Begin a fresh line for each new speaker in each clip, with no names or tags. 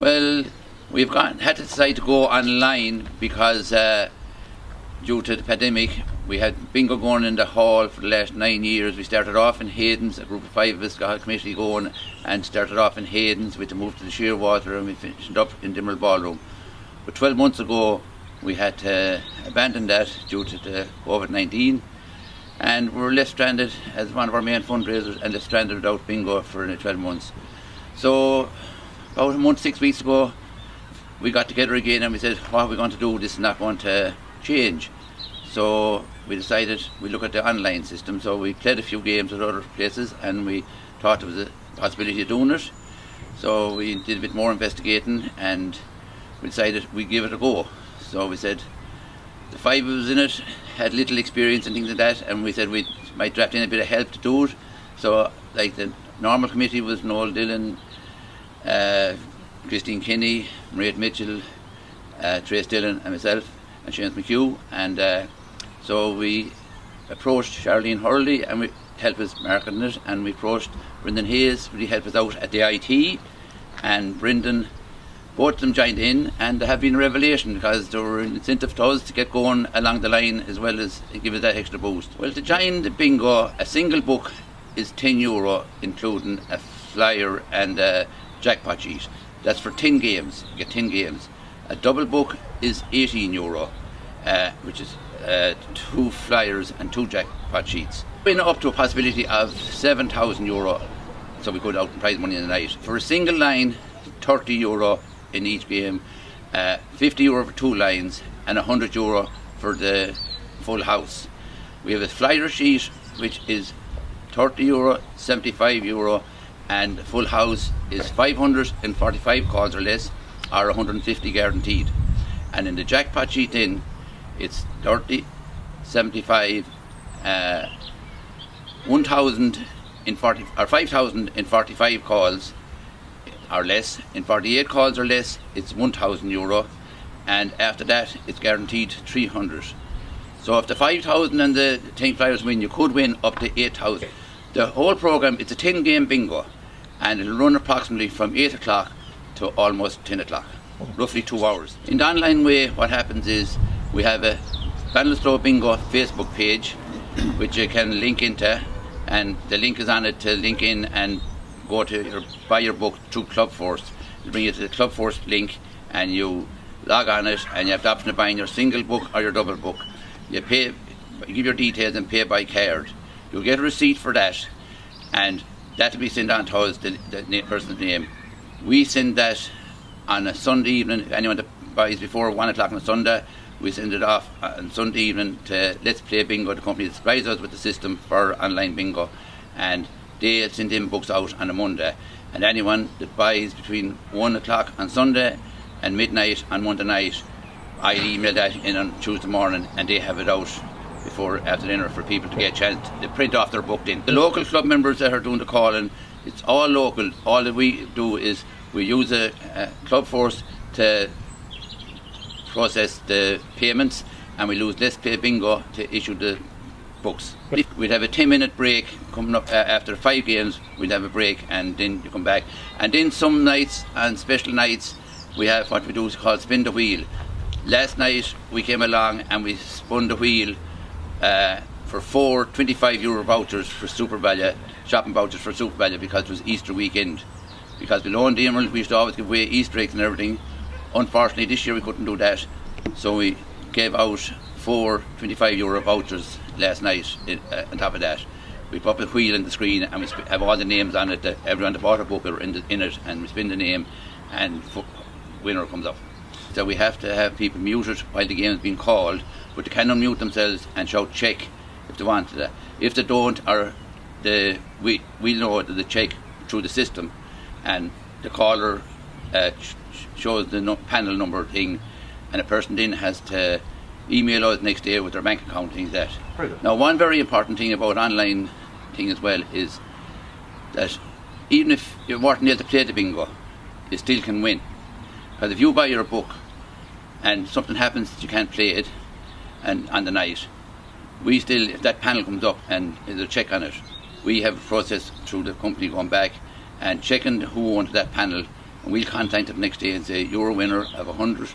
Well, we've got, had to decide to go online because uh, due to the pandemic, we had bingo going in the hall for the last nine years. We started off in Hayden's, a group of five of us got a committee going and started off in Hayden's. We to move to the Shearwater and we finished up in Dimmerl Ballroom. But 12 months ago, we had to abandon that due to the COVID 19 and we were left stranded as one of our main fundraisers and left stranded without bingo for 12 months. So Oh, about a month, six weeks ago, we got together again and we said, what are we going to do? This is not going to change. So we decided we look at the online system. So we played a few games at other places and we thought there was a possibility of doing it. So we did a bit more investigating and we decided we'd give it a go. So we said the five of us in it had little experience and things like that and we said we might draft in a bit of help to do it. So like the normal committee was Noel Dillon, uh, Christine Kinney, Maria Mitchell, uh, Trace Dillon and myself and Seamus McHugh. And uh, so we approached Charlene Hurley and we helped us marketing it. And we approached Brendan Hayes really helped us out at the IT and Brendan both of them joined in and there have been a revelation because there were an incentive to us to get going along the line as well as give us that extra boost. Well to join the bingo a single book is 10 euro including a flyer and a jackpot sheet. That's for 10 games. You get 10 games. A double book is 18 euro, uh, which is uh, two flyers and two jackpot sheets. Been up to a possibility of 7,000 euro, so we could out and prize money in the night. For a single line, 30 euro in each game, uh, 50 euro for two lines, and 100 euro for the full house. We have a flyer sheet which is 30 euro, 75 euro, and full house is 545 calls or less or 150 guaranteed. And in the jackpot sheet in it's 30 75 uh, 1000 in 40 or 5000 in 45 calls or less. In 48 calls or less it's 1000 euro. And after that it's guaranteed 300 so if the 5000 and the 10 flyers win you could win up to 8000 the whole program it's a 10 game bingo and it'll run approximately from 8 o'clock to almost 10 o'clock, roughly two hours. In the online way, what happens is we have a Ballinasloe Bingo Facebook page, which you can link into, and the link is on it to link in and go to your, buy your book through ClubForce. It'll bring you to the ClubForce link, and you log on it, and you have the option of buying your single book or your double book. You pay, give your details and pay by card. You'll get a receipt for that, and that will be sent on to us, the, the person's name. We send that on a Sunday evening. If anyone that buys before one o'clock on a Sunday, we send it off on Sunday evening to Let's Play Bingo, the company that supplies us with the system for online bingo. And they send in books out on a Monday. And anyone that buys between one o'clock on Sunday and midnight on Monday night, I email that in on Tuesday morning and they have it out before after dinner for people to get a chance to print off their book in. The local club members that are doing the calling, it's all local. All that we do is we use a, a club force to process the payments and we lose Let's Bingo to issue the books. We'd have a 10 minute break coming up uh, after five games, we'd have a break and then you come back. And then some nights and special nights we have what we do is called spin the wheel. Last night we came along and we spun the wheel uh, for four 25 euro vouchers for SuperValu, shopping vouchers for SuperValu because it was Easter weekend. Because below in Emerald we used to always give away Easter eggs and everything. Unfortunately this year we couldn't do that. So we gave out four 25 euro vouchers last night in, uh, on top of that. We put a wheel in the screen and we have all the names on it that everyone that bought a book are in, the, in it and we spin the name and winner comes up. So we have to have people muted while the game is being called but they can unmute themselves and shout check if they want to. If they don't, or the we we know that they check through the system, and the caller uh, shows the no panel number thing, and a person then has to email us next day with their bank account things that. Now, one very important thing about online thing as well is that even if you weren't able to play the bingo, you still can win. Because if you buy your book and something happens that you can't play it, and on the night, we still, if that panel comes up and there's a check on it, we have a process through the company going back and checking who owned that panel and we'll contact them next day and say you're a winner of a hundred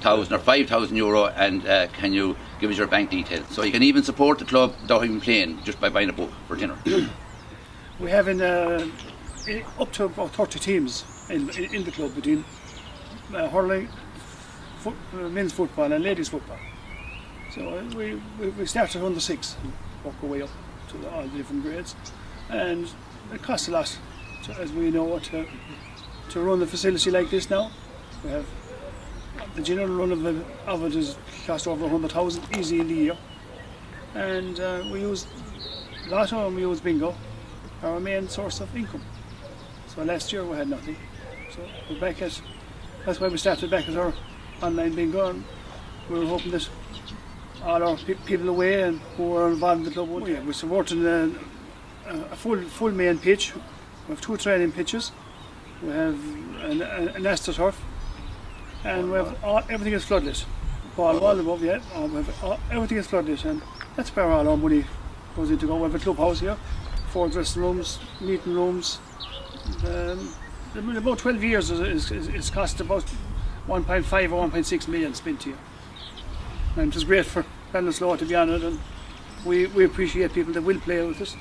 thousand or five thousand euro, and uh, can you give us your bank details? So you can even support the club without even playing, just by buying a book for dinner.
We have in, uh, up to about 30 teams in, in, in the club between uh, hurling, foot, uh, men's football and ladies football. So uh, we, we, started under six and work our way up to the, all the different grades. And it costs a lot, to, as we know, to, to run the facility like this now. We have the general run of it, of it is cost over 100,000 easy in the year. And uh, we use Lotto and we use Bingo, our main source of income. So last year we had nothing. So we're back at, that's why we started back at our online bingo and we were hoping that all our pe- people away and who are involved in the club, would- yeah, we're supporting a, a full full main pitch. We have two training pitches. We have an, an, an astroturf and we have all, everything is floodlit. Ball wall above, yeah, uh, we have, all, everything is floodlit and that's where all our money goes into go. We have a clubhouse here, four dressing rooms, meeting rooms. Um, I mean, about 12 years is, is, is, is cost about 1.5 or 1.6 million spent here. And it was great for Ballinasloe to be on it and we, we appreciate people that will play with us.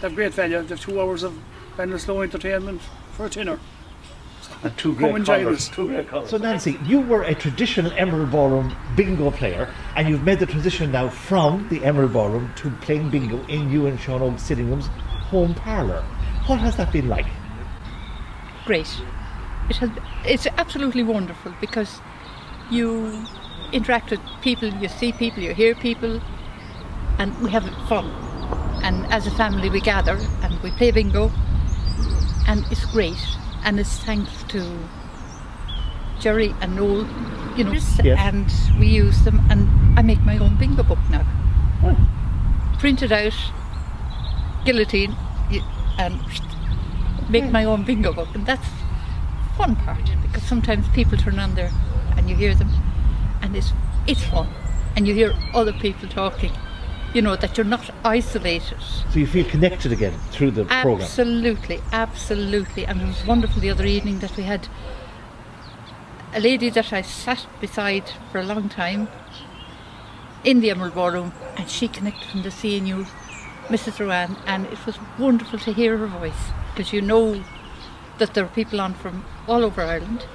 They have great value. They have two hours of Ballinasloe entertainment for a tenner.
And two
Come and
colours. Two great colours.
So Nancy, you were a traditional Emerald Ballroom bingo player, and you've made the transition now from the Emerald Ballroom to playing bingo in you and Sean Oak Sittingham's home parlour. What has that been like?
great. It has, it's absolutely wonderful because you interact with people, you see people, you hear people, and we have fun. And as a family, we gather and we play bingo, and it's great. And it's thanks to Jerry and Noel, you know,
Yes.
and we use them. And I make my own bingo book now, oh. print it out, guillotine, and make hmm. my own bingo book, and that's fun part because sometimes people turn on there and you hear them, and it's it's fun, and you hear other people talking. You know that you're not isolated.
So you feel connected again through the programme.
Absolutely, absolutely, and it was wonderful the other evening that we had a lady that I sat beside for a long time in the Emerald Ballroom, and she connected from the CNU, Mrs. Rowan, and it was wonderful to hear her voice because you know that there are people on from all over Ireland,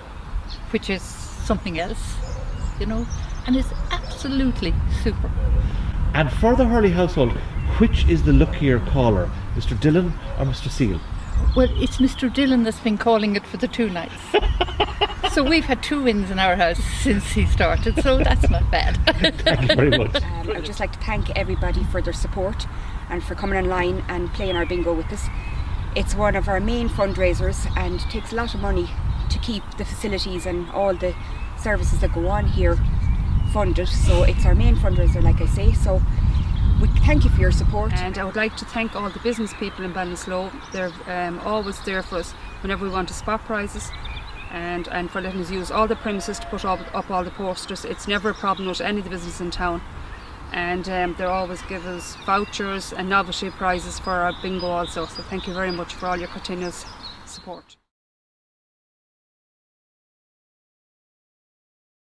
which is something else, you know, and it's absolutely super.
And for the Hurley household, which is the luckier caller, Mr. Dillon or Mr. Seal?
Well, it's Mr. Dillon that's been calling it for the two nights. so we've had two wins in our house since he started, so that's not bad.
Thank you very much.
Um, I would just like to thank everybody for their support and for coming online and playing our bingo with us. It's one of our main fundraisers and takes a lot of money to keep the facilities and all the services that go on here funded. So it's our main fundraiser, like I say. So we thank you for your support.
And I would like to thank all the business people in Ballinasloe. They're um, always there for us whenever we want to spot prizes and, and for letting us use all the premises to put up, up all the posters. It's never a problem with any of the business in town. And um, they always give us vouchers and novelty prizes for our bingo also. So thank you very much for all your continuous support.